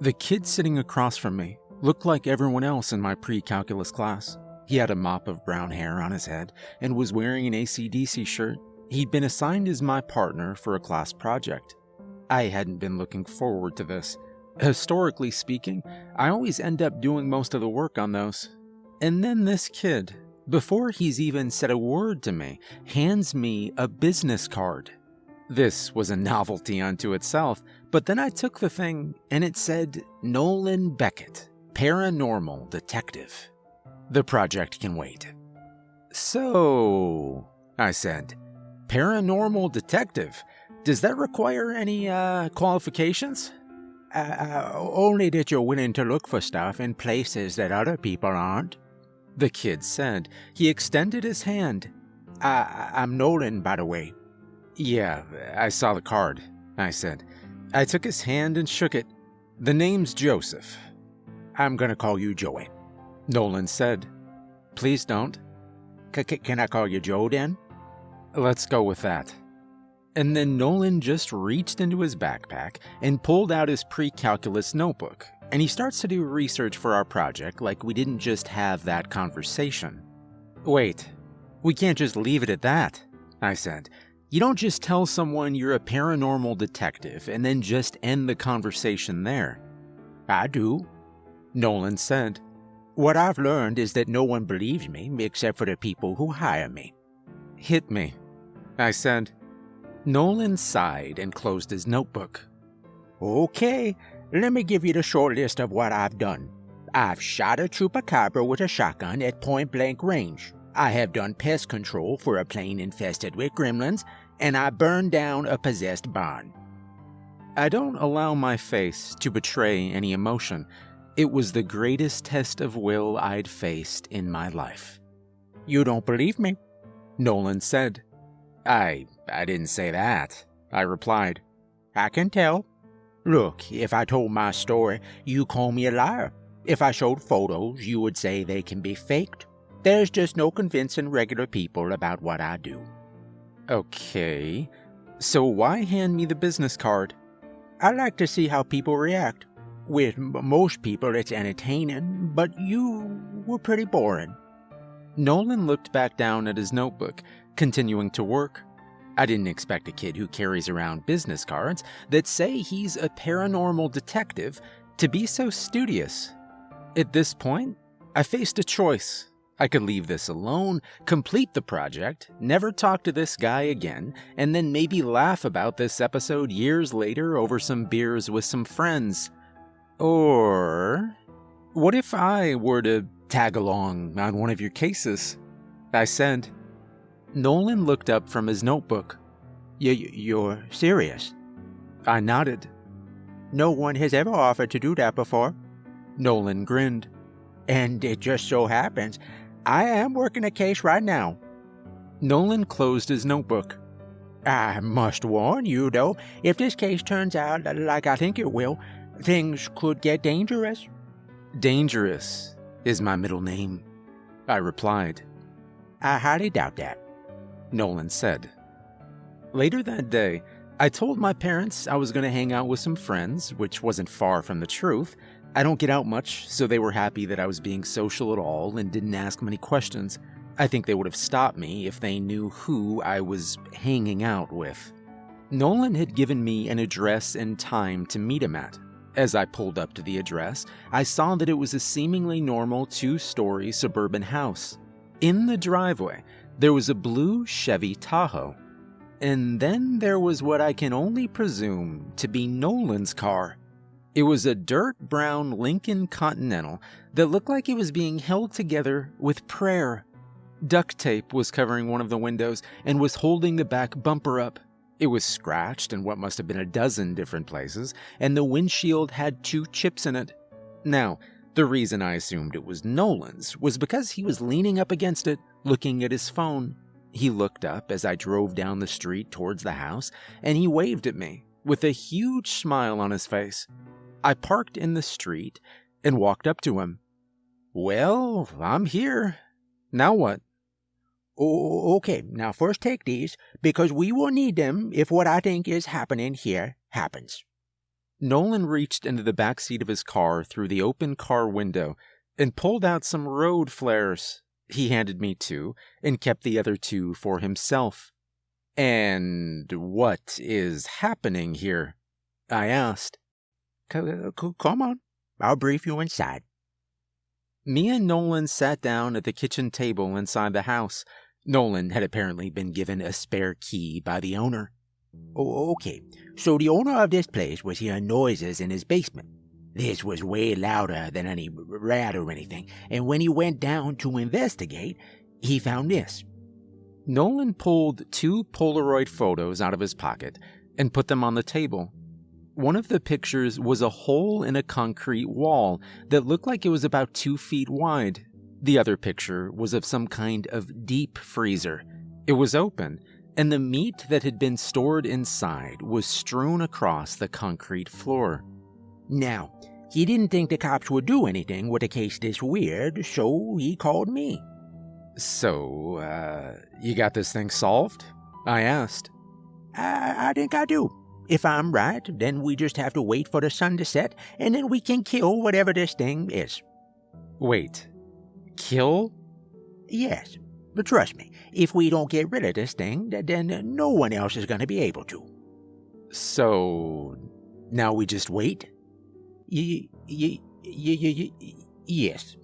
The kid sitting across from me looked like everyone else in my pre calculus class. He had a mop of brown hair on his head and was wearing an ACDC shirt. He'd been assigned as my partner for a class project. I hadn't been looking forward to this. Historically speaking, I always end up doing most of the work on those. And then this kid, before he's even said a word to me, hands me a business card. This was a novelty unto itself, but then I took the thing and it said Nolan Beckett, Paranormal Detective. The project can wait. So, I said, Paranormal Detective, does that require any uh, qualifications? Uh, uh, only that you're willing to look for stuff in places that other people aren't. The kid said. He extended his hand. I, I'm Nolan, by the way. Yeah, I saw the card, I said. I took his hand and shook it. The name's Joseph. I'm gonna call you Joey. Nolan said. Please don't. C can I call you Joe then? Let's go with that. And then Nolan just reached into his backpack and pulled out his pre calculus notebook, and he starts to do research for our project like we didn't just have that conversation. Wait, we can't just leave it at that, I said. You don't just tell someone you're a paranormal detective and then just end the conversation there. I do, Nolan said. What I've learned is that no one believes me except for the people who hire me. Hit me, I said. Nolan sighed and closed his notebook. Okay, let me give you the short list of what I've done. I've shot a chupacabra with a shotgun at point blank range. I have done pest control for a plane infested with gremlins, and I burned down a possessed barn. I don't allow my face to betray any emotion. It was the greatest test of will I'd faced in my life. You don't believe me? Nolan said. I I didn't say that, I replied. I can tell. Look, if I told my story, you call me a liar. If I showed photos, you would say they can be faked. There's just no convincing regular people about what I do. Okay, so why hand me the business card? I like to see how people react. With most people, it's entertaining, but you were pretty boring. Nolan looked back down at his notebook, continuing to work. I didn't expect a kid who carries around business cards that say he's a paranormal detective to be so studious. At this point, I faced a choice. I could leave this alone, complete the project, never talk to this guy again, and then maybe laugh about this episode years later over some beers with some friends. Or, what if I were to tag along on one of your cases? I said. Nolan looked up from his notebook. You're serious? I nodded. No one has ever offered to do that before. Nolan grinned. And it just so happens I am working a case right now. Nolan closed his notebook. I must warn you, though, if this case turns out like I think it will, things could get dangerous. Dangerous is my middle name, I replied. I highly doubt that, Nolan said. Later that day, I told my parents I was going to hang out with some friends, which wasn't far from the truth, I don't get out much, so they were happy that I was being social at all and didn't ask many questions. I think they would have stopped me if they knew who I was hanging out with. Nolan had given me an address and time to meet him at. As I pulled up to the address, I saw that it was a seemingly normal two story suburban house. In the driveway, there was a blue Chevy Tahoe. And then there was what I can only presume to be Nolan's car. It was a dirt brown Lincoln Continental that looked like it was being held together with prayer. Duct tape was covering one of the windows and was holding the back bumper up. It was scratched in what must have been a dozen different places, and the windshield had two chips in it. Now, the reason I assumed it was Nolan's was because he was leaning up against it, looking at his phone. He looked up as I drove down the street towards the house, and he waved at me with a huge smile on his face. I parked in the street and walked up to him. Well, I'm here. Now what? Oh, okay, now first take these, because we will need them if what I think is happening here happens. Nolan reached into the back seat of his car through the open car window and pulled out some road flares. He handed me two and kept the other two for himself. And what is happening here? I asked. Come on, I'll brief you inside. Me and Nolan sat down at the kitchen table inside the house. Nolan had apparently been given a spare key by the owner. Oh, okay. So the owner of this place was hearing noises in his basement. This was way louder than any rat or anything, and when he went down to investigate, he found this. Nolan pulled two Polaroid photos out of his pocket and put them on the table. One of the pictures was a hole in a concrete wall that looked like it was about two feet wide. The other picture was of some kind of deep freezer. It was open, and the meat that had been stored inside was strewn across the concrete floor. Now, he didn't think the cops would do anything with a case this weird, so he called me. So, uh, you got this thing solved? I asked. I, I think I do. If I'm right, then we just have to wait for the sun to set, and then we can kill whatever this thing is. Wait. Kill? Yes. But trust me, if we don't get rid of this thing, then no one else is going to be able to. So, now we just wait? Y- y- y- y- yes.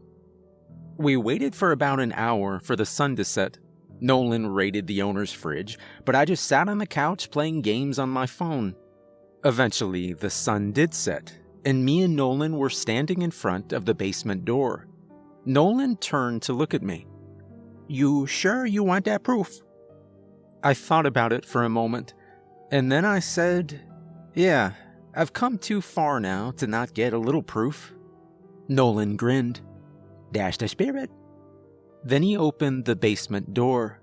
We waited for about an hour for the sun to set. Nolan raided the owner's fridge, but I just sat on the couch playing games on my phone. Eventually, the sun did set, and me and Nolan were standing in front of the basement door. Nolan turned to look at me. You sure you want that proof? I thought about it for a moment, and then I said, Yeah, I've come too far now to not get a little proof. Nolan grinned. That's the spirit. Then he opened the basement door.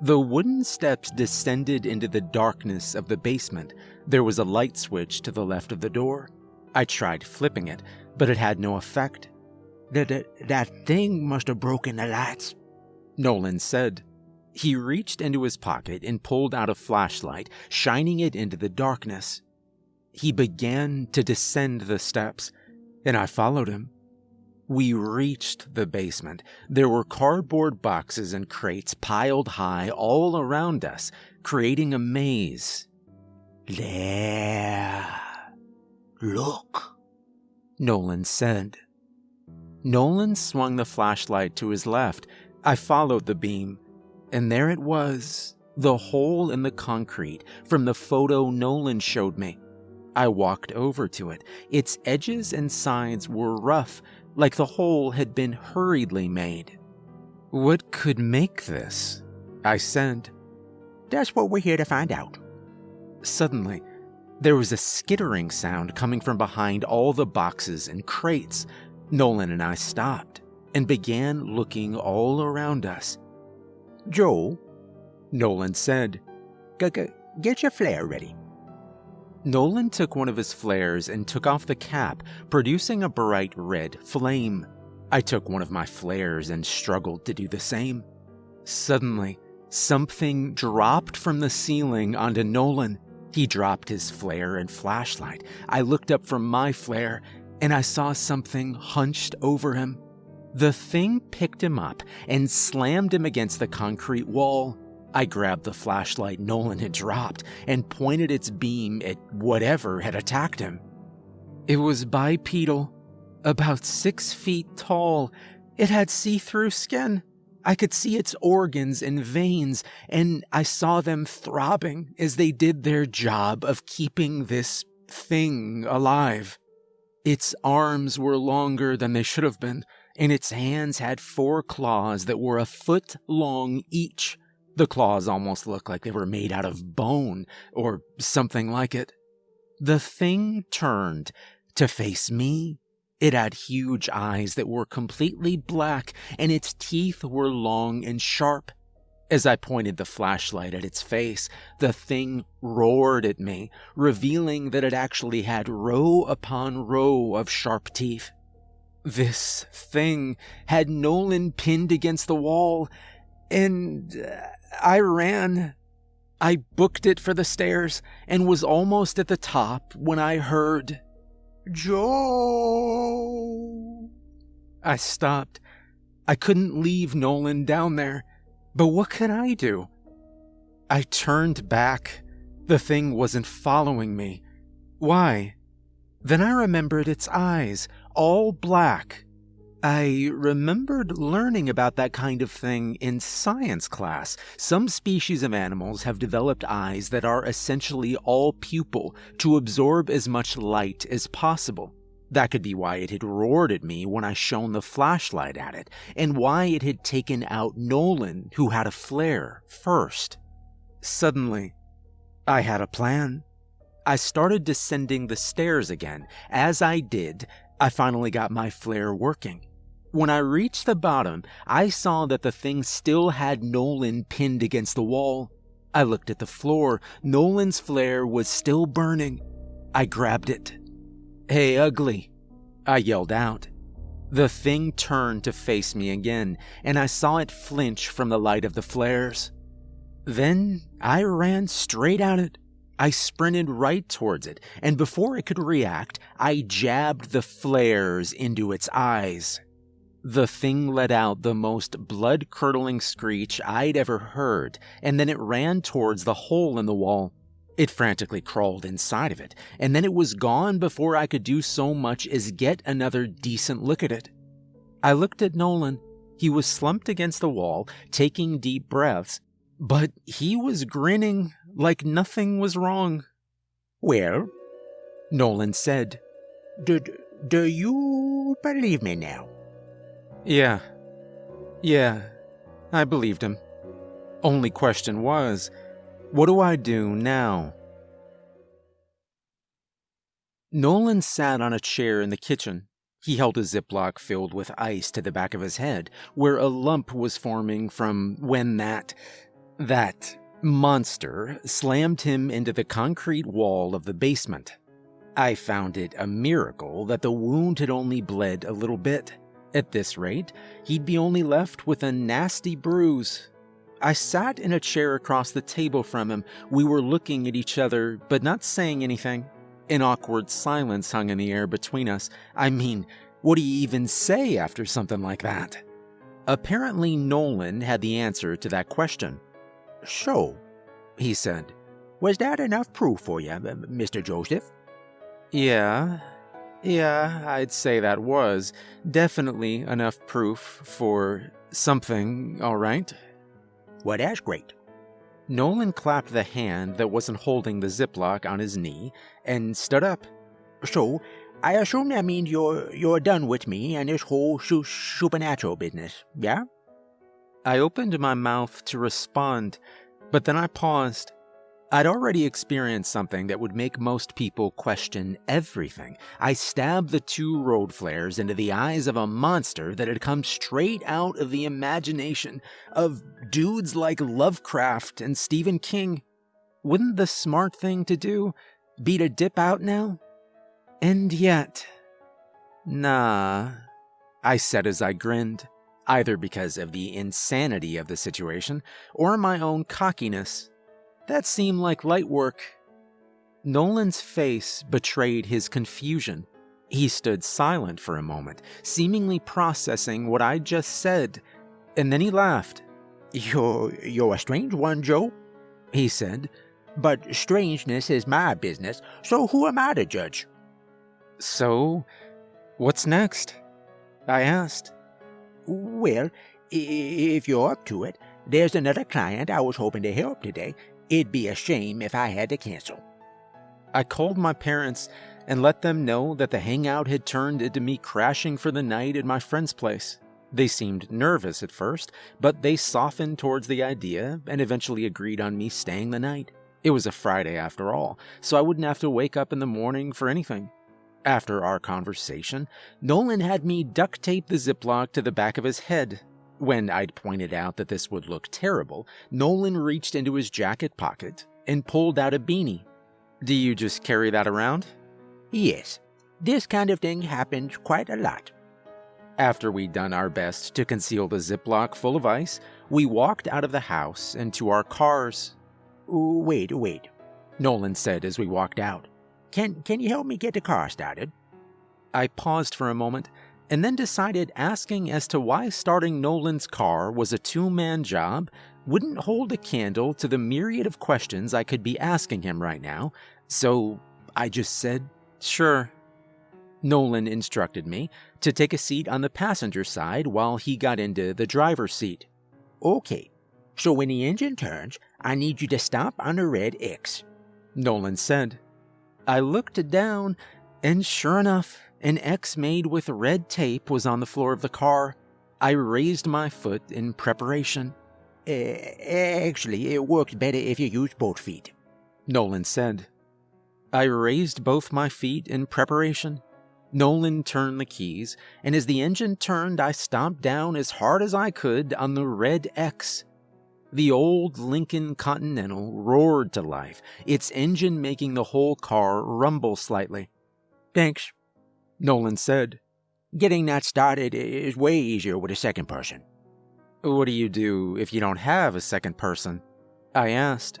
The wooden steps descended into the darkness of the basement. There was a light switch to the left of the door. I tried flipping it, but it had no effect. That, that, that thing must have broken the lights, Nolan said. He reached into his pocket and pulled out a flashlight, shining it into the darkness. He began to descend the steps, and I followed him. We reached the basement. There were cardboard boxes and crates piled high all around us, creating a maze. There. Look, Nolan said. Nolan swung the flashlight to his left. I followed the beam, and there it was the hole in the concrete from the photo Nolan showed me. I walked over to it. Its edges and sides were rough, like the hole had been hurriedly made. What could make this? I said. That's what we're here to find out. Suddenly, there was a skittering sound coming from behind all the boxes and crates. Nolan and I stopped and began looking all around us. Joe, Nolan said, get your flare ready. Nolan took one of his flares and took off the cap, producing a bright red flame. I took one of my flares and struggled to do the same. Suddenly, something dropped from the ceiling onto Nolan. He dropped his flare and flashlight. I looked up from my flare and I saw something hunched over him. The thing picked him up and slammed him against the concrete wall. I grabbed the flashlight Nolan had dropped and pointed its beam at whatever had attacked him. It was bipedal, about six feet tall. It had see through skin. I could see its organs and veins, and I saw them throbbing as they did their job of keeping this thing alive. Its arms were longer than they should have been, and its hands had four claws that were a foot long each. The claws almost looked like they were made out of bone or something like it. The thing turned to face me. It had huge eyes that were completely black, and its teeth were long and sharp. As I pointed the flashlight at its face, the thing roared at me, revealing that it actually had row upon row of sharp teeth. This thing had Nolan pinned against the wall, and uh, I ran. I booked it for the stairs and was almost at the top when I heard, Joe. I stopped. I couldn't leave Nolan down there, but what could I do? I turned back. The thing wasn't following me. Why? Then I remembered its eyes, all black. I remembered learning about that kind of thing in science class. Some species of animals have developed eyes that are essentially all pupil to absorb as much light as possible. That could be why it had roared at me when I shone the flashlight at it, and why it had taken out Nolan, who had a flare, first. Suddenly, I had a plan. I started descending the stairs again. As I did, I finally got my flare working. When I reached the bottom, I saw that the thing still had Nolan pinned against the wall. I looked at the floor. Nolan's flare was still burning. I grabbed it. Hey, ugly, I yelled out. The thing turned to face me again, and I saw it flinch from the light of the flares. Then I ran straight at it. I sprinted right towards it, and before it could react, I jabbed the flares into its eyes. The thing let out the most blood curdling screech I'd ever heard, and then it ran towards the hole in the wall. It frantically crawled inside of it, and then it was gone before I could do so much as get another decent look at it. I looked at Nolan. He was slumped against the wall, taking deep breaths, but he was grinning like nothing was wrong. Well, Nolan said, do, do you believe me now? Yeah. Yeah, I believed him. Only question was, what do I do now? Nolan sat on a chair in the kitchen. He held a Ziploc filled with ice to the back of his head, where a lump was forming from when that. that monster slammed him into the concrete wall of the basement. I found it a miracle that the wound had only bled a little bit. At this rate, he'd be only left with a nasty bruise. I sat in a chair across the table from him. We were looking at each other, but not saying anything. An awkward silence hung in the air between us. I mean, what do you even say after something like that? Apparently, Nolan had the answer to that question. So, he said, was that enough proof for you, Mr. Joseph? Yeah, yeah, I'd say that was definitely enough proof for something, all right. What that's great. Nolan clapped the hand that wasn't holding the Ziploc on his knee and stood up. So, I assume that means you're you're done with me and this whole su- supernatural business, yeah? I opened my mouth to respond, but then I paused. I'd already experienced something that would make most people question everything. I stabbed the two road flares into the eyes of a monster that had come straight out of the imagination of dudes like Lovecraft and Stephen King. Wouldn't the smart thing to do be to dip out now? And yet, nah, I said as I grinned, either because of the insanity of the situation or my own cockiness. That seemed like light work. Nolan's face betrayed his confusion. He stood silent for a moment, seemingly processing what I just said, and then he laughed. You're, you're a strange one, Joe, he said. But strangeness is my business, so who am I to judge? So, what's next? I asked. Well, if you're up to it, there's another client I was hoping to help today, It'd be a shame if I had to cancel. I called my parents and let them know that the hangout had turned into me crashing for the night at my friend's place. They seemed nervous at first, but they softened towards the idea and eventually agreed on me staying the night. It was a Friday after all, so I wouldn't have to wake up in the morning for anything. After our conversation, Nolan had me duct tape the Ziploc to the back of his head when I'd pointed out that this would look terrible, Nolan reached into his jacket pocket and pulled out a beanie. Do you just carry that around? Yes, this kind of thing happens quite a lot. After we'd done our best to conceal the Ziploc full of ice, we walked out of the house and to our cars. Wait, wait, Nolan said as we walked out. Can, can you help me get the car started? I paused for a moment and then decided asking as to why starting Nolan's car was a two man job wouldn't hold a candle to the myriad of questions I could be asking him right now, so I just said, sure. Nolan instructed me to take a seat on the passenger side while he got into the driver's seat. Okay, so when the engine turns, I need you to stop on the red X. Nolan said. I looked down, and sure enough, an X made with red tape was on the floor of the car. I raised my foot in preparation. Uh, actually, it works better if you use both feet, Nolan said. I raised both my feet in preparation. Nolan turned the keys, and as the engine turned, I stomped down as hard as I could on the red X. The old Lincoln Continental roared to life, its engine making the whole car rumble slightly. Thanks, Nolan said. Getting that started is way easier with a second person. What do you do if you don't have a second person? I asked.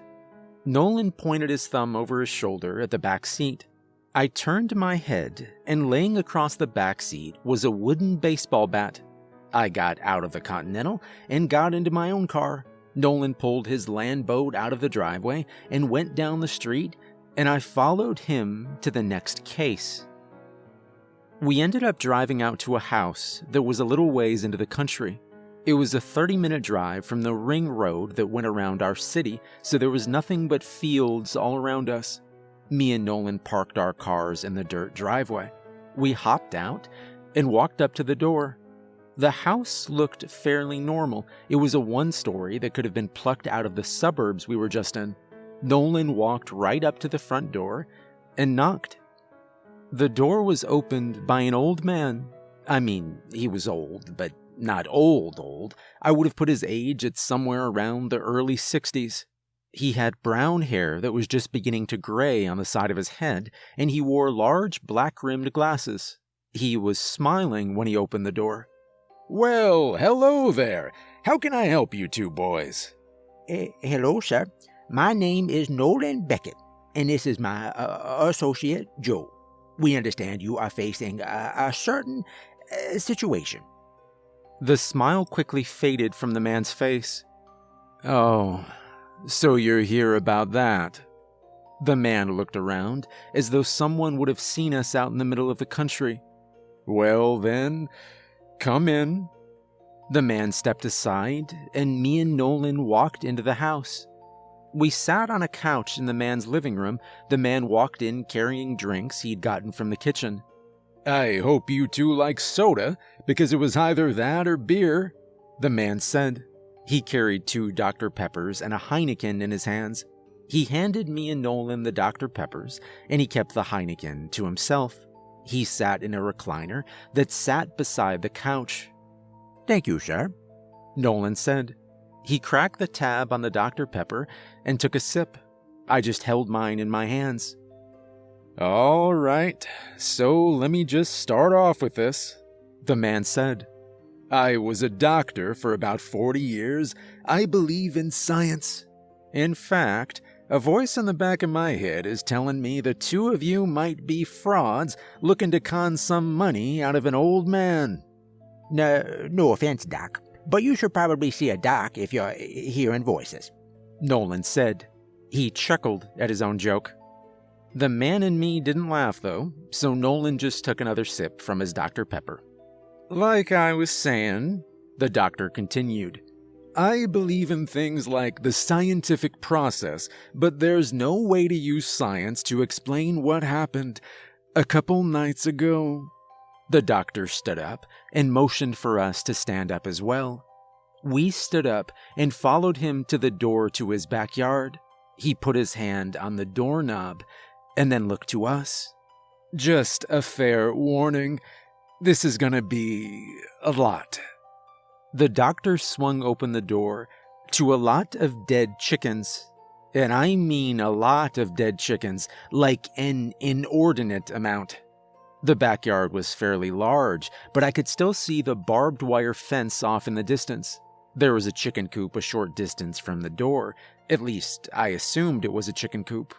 Nolan pointed his thumb over his shoulder at the back seat. I turned my head, and laying across the back seat was a wooden baseball bat. I got out of the Continental and got into my own car. Nolan pulled his land boat out of the driveway and went down the street, and I followed him to the next case. We ended up driving out to a house that was a little ways into the country. It was a 30 minute drive from the ring road that went around our city, so there was nothing but fields all around us. Me and Nolan parked our cars in the dirt driveway. We hopped out and walked up to the door. The house looked fairly normal. It was a one story that could have been plucked out of the suburbs we were just in. Nolan walked right up to the front door and knocked. The door was opened by an old man. I mean, he was old, but not old old. I would have put his age at somewhere around the early 60s. He had brown hair that was just beginning to gray on the side of his head, and he wore large black rimmed glasses. He was smiling when he opened the door. Well, hello there. How can I help you two boys? Uh, hello, sir. My name is Nolan Beckett, and this is my uh, associate, Joe we understand you are facing a, a certain uh, situation. The smile quickly faded from the man's face. Oh, so you're here about that? The man looked around as though someone would have seen us out in the middle of the country. Well, then, come in. The man stepped aside, and me and Nolan walked into the house. We sat on a couch in the man's living room. The man walked in carrying drinks he'd gotten from the kitchen. I hope you two like soda, because it was either that or beer, the man said. He carried two Dr. Peppers and a Heineken in his hands. He handed me and Nolan the Dr. Peppers, and he kept the Heineken to himself. He sat in a recliner that sat beside the couch. Thank you, sir, Nolan said. He cracked the tab on the Dr. Pepper and took a sip. I just held mine in my hands. All right, so let me just start off with this, the man said. I was a doctor for about 40 years. I believe in science. In fact, a voice in the back of my head is telling me the two of you might be frauds looking to con some money out of an old man. No, no offense, Doc, but you should probably see a doc if you're hearing voices. Nolan said. He chuckled at his own joke. The man in me didn't laugh, though, so Nolan just took another sip from his Dr. Pepper. Like I was saying, the doctor continued, I believe in things like the scientific process, but there's no way to use science to explain what happened a couple nights ago. The doctor stood up and motioned for us to stand up as well. We stood up and followed him to the door to his backyard. He put his hand on the doorknob and then looked to us. Just a fair warning this is gonna be a lot. The doctor swung open the door to a lot of dead chickens. And I mean a lot of dead chickens, like an inordinate amount. The backyard was fairly large, but I could still see the barbed wire fence off in the distance. There was a chicken coop a short distance from the door. At least, I assumed it was a chicken coop.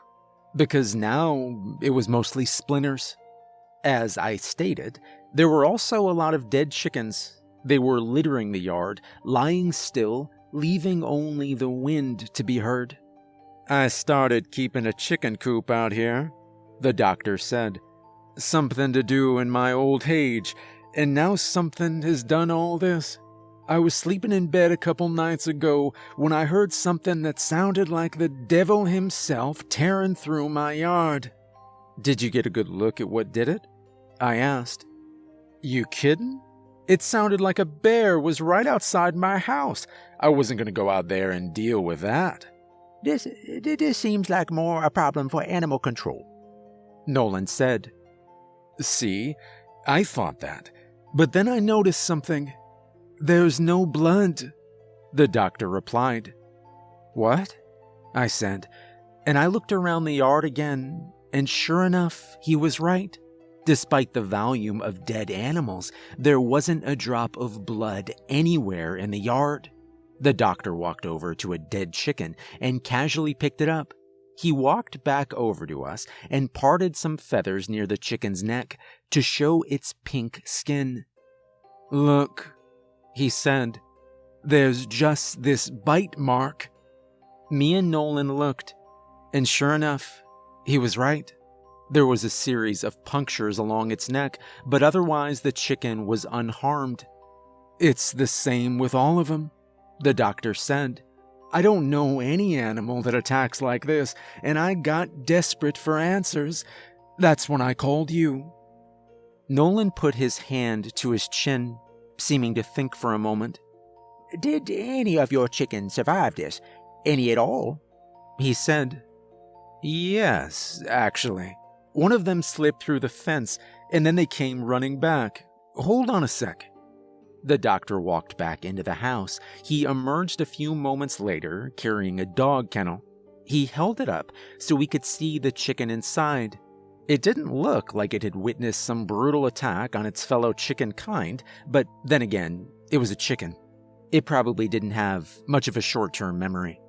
Because now it was mostly splinters. As I stated, there were also a lot of dead chickens. They were littering the yard, lying still, leaving only the wind to be heard. I started keeping a chicken coop out here, the doctor said. Something to do in my old age, and now something has done all this. I was sleeping in bed a couple nights ago when I heard something that sounded like the devil himself tearing through my yard. Did you get a good look at what did it? I asked. You kidding? It sounded like a bear was right outside my house. I wasn't going to go out there and deal with that. This, this seems like more a problem for animal control, Nolan said. See, I thought that. But then I noticed something. There's no blood, the doctor replied. What? I said, and I looked around the yard again, and sure enough, he was right. Despite the volume of dead animals, there wasn't a drop of blood anywhere in the yard. The doctor walked over to a dead chicken and casually picked it up. He walked back over to us and parted some feathers near the chicken's neck to show its pink skin. Look, he said, there's just this bite mark. Me and Nolan looked, and sure enough, he was right. There was a series of punctures along its neck, but otherwise the chicken was unharmed. It's the same with all of them, the doctor said. I don't know any animal that attacks like this, and I got desperate for answers. That's when I called you. Nolan put his hand to his chin, seeming to think for a moment. Did any of your chickens survive this? Any at all? He said. Yes, actually. One of them slipped through the fence, and then they came running back. Hold on a sec. The doctor walked back into the house. He emerged a few moments later, carrying a dog kennel. He held it up so we could see the chicken inside. It didn't look like it had witnessed some brutal attack on its fellow chicken kind, but then again, it was a chicken. It probably didn't have much of a short term memory.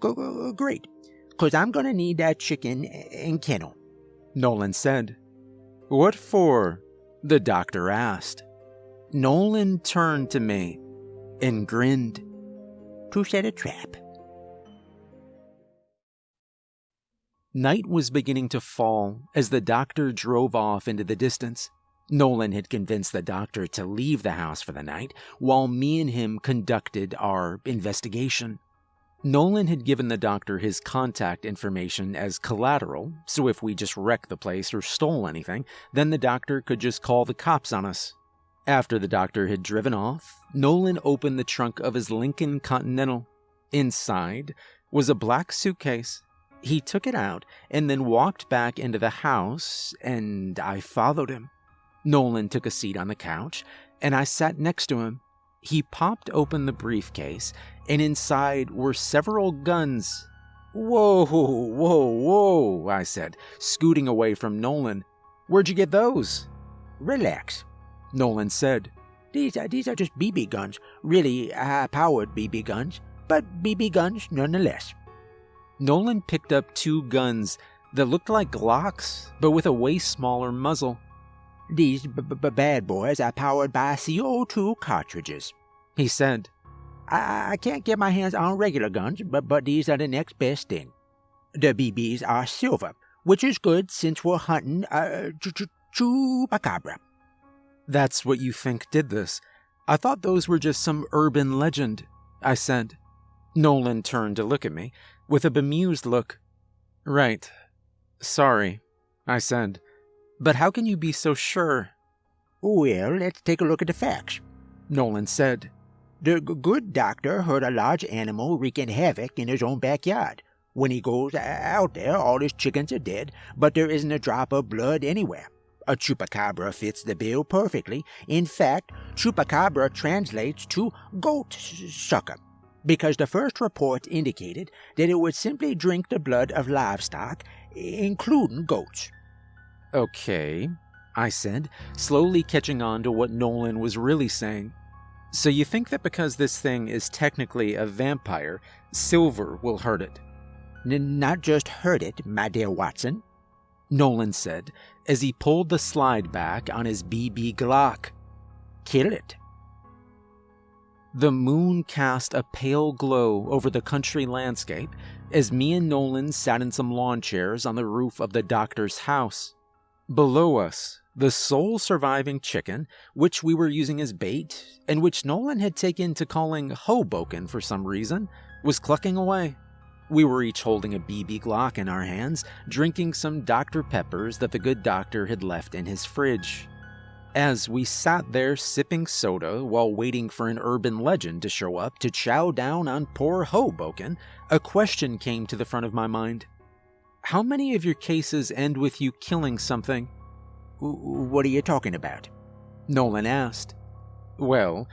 Great, because I'm going to need that chicken and kennel. Nolan said. What for? The doctor asked. Nolan turned to me and grinned. To set a trap. Night was beginning to fall as the doctor drove off into the distance. Nolan had convinced the doctor to leave the house for the night, while me and him conducted our investigation. Nolan had given the doctor his contact information as collateral, so if we just wrecked the place or stole anything, then the doctor could just call the cops on us. After the doctor had driven off, Nolan opened the trunk of his Lincoln Continental. Inside was a black suitcase. He took it out and then walked back into the house, and I followed him. Nolan took a seat on the couch, and I sat next to him. He popped open the briefcase, and inside were several guns. Whoa, whoa, whoa, I said, scooting away from Nolan. Where'd you get those? Relax, Nolan said. These are, these are just BB guns, really high powered BB guns, but BB guns nonetheless. Nolan picked up two guns that looked like Glocks, but with a way smaller muzzle. These b- b- bad boys are powered by CO2 cartridges, he said. I, I can't get my hands on regular guns, but, but these are the next best thing. The BBs are silver, which is good since we're hunting uh, ch- ch- chupacabra. That's what you think did this. I thought those were just some urban legend, I said. Nolan turned to look at me with a bemused look. Right. Sorry, I said. But how can you be so sure? Well, let's take a look at the facts, Nolan said. The good doctor heard a large animal wreaking havoc in his own backyard. When he goes out there, all his chickens are dead, but there isn't a drop of blood anywhere. A chupacabra fits the bill perfectly. In fact, chupacabra translates to goat sucker, because the first report indicated that it would simply drink the blood of livestock, including goats. Okay, I said, slowly catching on to what Nolan was really saying. So you think that because this thing is technically a vampire, silver will hurt it? N- not just hurt it, my dear Watson, Nolan said as he pulled the slide back on his BB Glock. Kill it. The moon cast a pale glow over the country landscape as me and Nolan sat in some lawn chairs on the roof of the doctor's house. Below us, the sole surviving chicken, which we were using as bait, and which Nolan had taken to calling Hoboken for some reason, was clucking away. We were each holding a BB Glock in our hands, drinking some Dr. Peppers that the good doctor had left in his fridge. As we sat there sipping soda while waiting for an urban legend to show up to chow down on poor Hoboken, a question came to the front of my mind. How many of your cases end with you killing something? What are you talking about? Nolan asked. Well,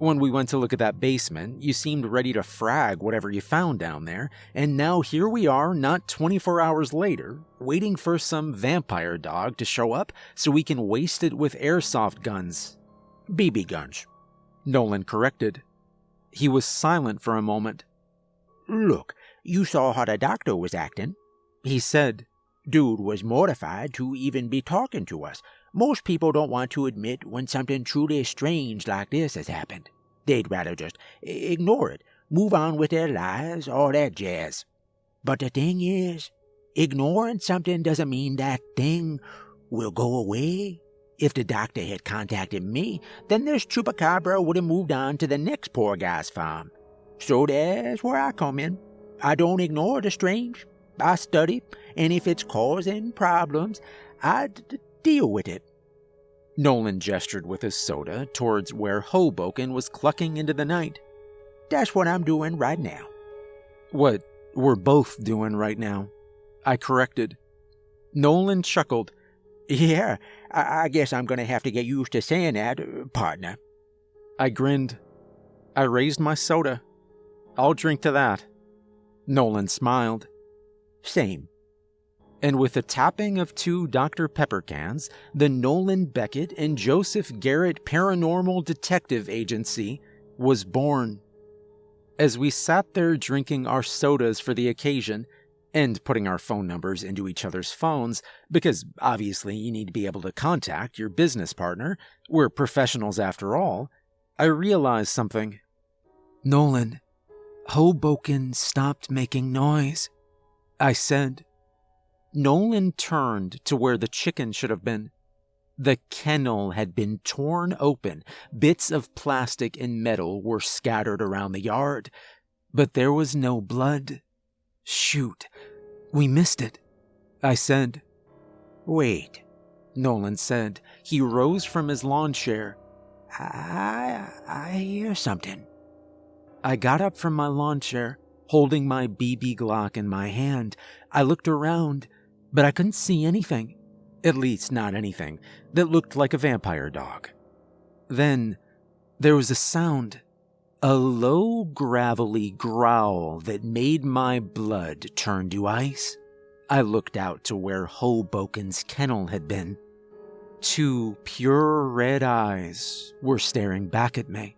when we went to look at that basement, you seemed ready to frag whatever you found down there, and now here we are, not 24 hours later, waiting for some vampire dog to show up so we can waste it with airsoft guns. BB guns. Nolan corrected. He was silent for a moment. Look, you saw how the doctor was acting. He said, Dude was mortified to even be talking to us, most people don't want to admit when something truly strange like this has happened. They'd rather just ignore it, move on with their lives, all that jazz. But the thing is, ignoring something doesn't mean that thing will go away. If the doctor had contacted me, then this chupacabra would have moved on to the next poor guy's farm. So that's where I come in. I don't ignore the strange. I study, and if it's causing problems, I d- Deal with it. Nolan gestured with his soda towards where Hoboken was clucking into the night. That's what I'm doing right now. What we're both doing right now. I corrected. Nolan chuckled. Yeah, I, I guess I'm going to have to get used to saying that, partner. I grinned. I raised my soda. I'll drink to that. Nolan smiled. Same and with the tapping of two Dr. Pepper cans, the Nolan Beckett and Joseph Garrett Paranormal Detective Agency was born. As we sat there drinking our sodas for the occasion, and putting our phone numbers into each other's phones, because obviously you need to be able to contact your business partner, we're professionals after all, I realized something. Nolan, Hoboken stopped making noise, I said. Nolan turned to where the chicken should have been. The kennel had been torn open. Bits of plastic and metal were scattered around the yard, but there was no blood. Shoot, we missed it, I said. Wait, Nolan said. He rose from his lawn chair. I, I hear something. I got up from my lawn chair, holding my BB Glock in my hand. I looked around but I couldn't see anything. At least, not anything that looked like a vampire dog. Then there was a sound, a low, gravelly growl that made my blood turn to ice. I looked out to where Hoboken's kennel had been. Two pure red eyes were staring back at me.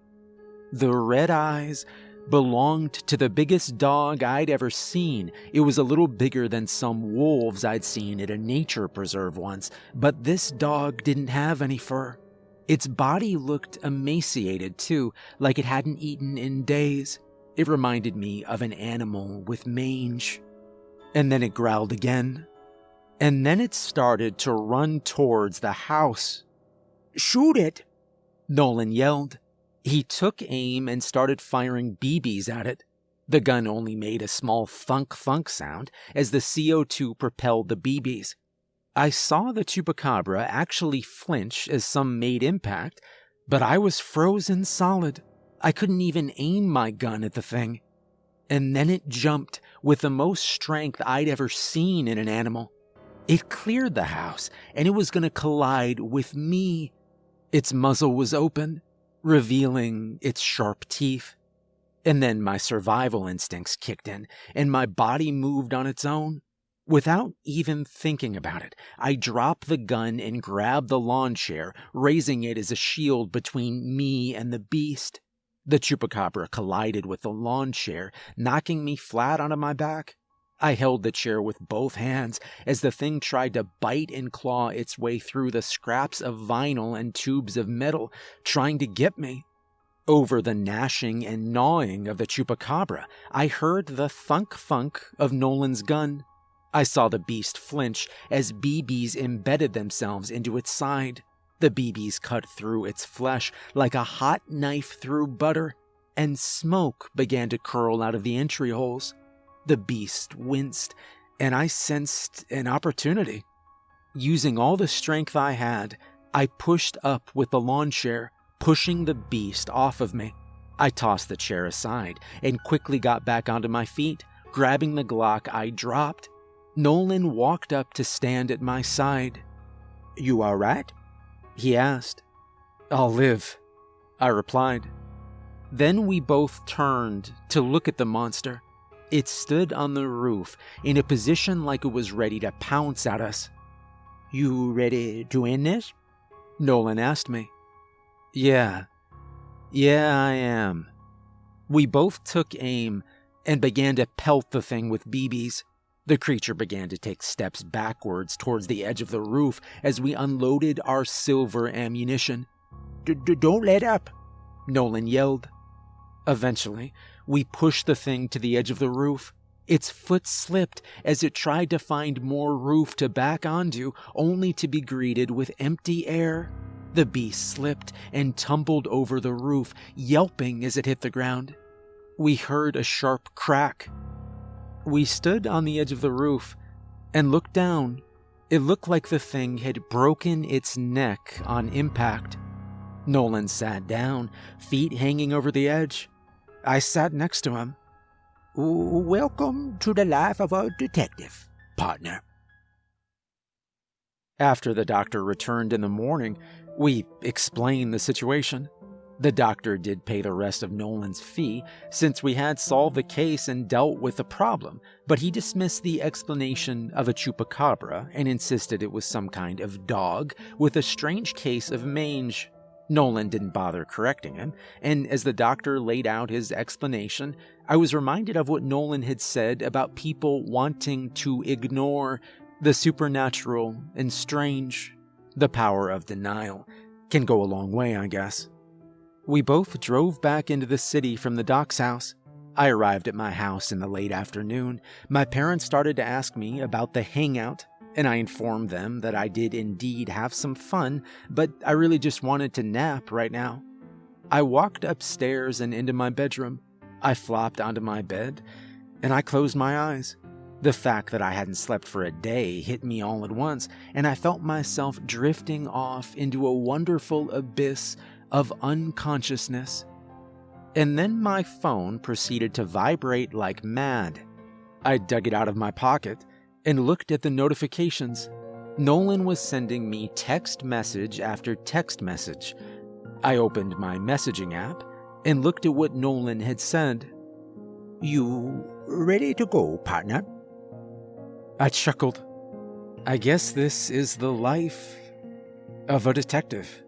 The red eyes belonged to the biggest dog I'd ever seen. It was a little bigger than some wolves I'd seen at a nature preserve once, but this dog didn't have any fur. Its body looked emaciated too, like it hadn't eaten in days. It reminded me of an animal with mange. And then it growled again. And then it started to run towards the house. Shoot it! Nolan yelled. He took aim and started firing BBs at it. The gun only made a small thunk thunk sound as the CO2 propelled the BBs. I saw the chupacabra actually flinch as some made impact, but I was frozen solid. I couldn't even aim my gun at the thing. And then it jumped with the most strength I'd ever seen in an animal. It cleared the house and it was going to collide with me. Its muzzle was open revealing its sharp teeth. And then my survival instincts kicked in, and my body moved on its own. Without even thinking about it, I drop the gun and grab the lawn chair, raising it as a shield between me and the beast. The chupacabra collided with the lawn chair, knocking me flat onto my back. I held the chair with both hands as the thing tried to bite and claw its way through the scraps of vinyl and tubes of metal, trying to get me. Over the gnashing and gnawing of the chupacabra, I heard the thunk thunk of Nolan's gun. I saw the beast flinch as BBs embedded themselves into its side. The BBs cut through its flesh like a hot knife through butter, and smoke began to curl out of the entry holes. The beast winced, and I sensed an opportunity. Using all the strength I had, I pushed up with the lawn chair, pushing the beast off of me. I tossed the chair aside and quickly got back onto my feet, grabbing the Glock I dropped Nolan walked up to stand at my side. You all right? He asked. I'll live, I replied. Then we both turned to look at the monster. It stood on the roof in a position like it was ready to pounce at us. You ready to end this? Nolan asked me. Yeah. Yeah, I am. We both took aim and began to pelt the thing with BBs. The creature began to take steps backwards towards the edge of the roof as we unloaded our silver ammunition. d Don't let up, Nolan yelled. Eventually, we pushed the thing to the edge of the roof. Its foot slipped as it tried to find more roof to back onto, only to be greeted with empty air. The beast slipped and tumbled over the roof, yelping as it hit the ground. We heard a sharp crack we stood on the edge of the roof and looked down. It looked like the thing had broken its neck on impact. Nolan sat down, feet hanging over the edge. I sat next to him. Welcome to the life of a detective, partner. After the doctor returned in the morning, we explained the situation. The doctor did pay the rest of Nolan's fee, since we had solved the case and dealt with the problem, but he dismissed the explanation of a chupacabra and insisted it was some kind of dog with a strange case of mange. Nolan didn't bother correcting him, and as the doctor laid out his explanation, I was reminded of what Nolan had said about people wanting to ignore the supernatural and strange. The power of denial can go a long way, I guess. We both drove back into the city from the doc's house. I arrived at my house in the late afternoon. My parents started to ask me about the hangout, and I informed them that I did indeed have some fun, but I really just wanted to nap right now. I walked upstairs and into my bedroom. I flopped onto my bed, and I closed my eyes. The fact that I hadn't slept for a day hit me all at once, and I felt myself drifting off into a wonderful abyss of unconsciousness. And then my phone proceeded to vibrate like mad. I dug it out of my pocket and looked at the notifications. Nolan was sending me text message after text message. I opened my messaging app and looked at what Nolan had said. You ready to go, partner? I chuckled. I guess this is the life of a detective.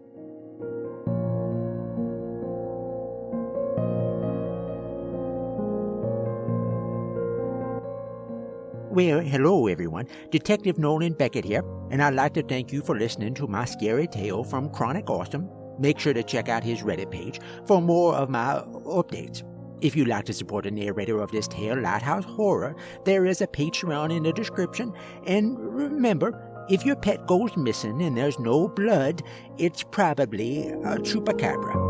Well, hello everyone. Detective Nolan Beckett here, and I'd like to thank you for listening to my scary tale from Chronic Awesome. Make sure to check out his Reddit page for more of my updates. If you'd like to support the narrator of this tale, Lighthouse Horror, there is a Patreon in the description. And remember, if your pet goes missing and there's no blood, it's probably a chupacabra.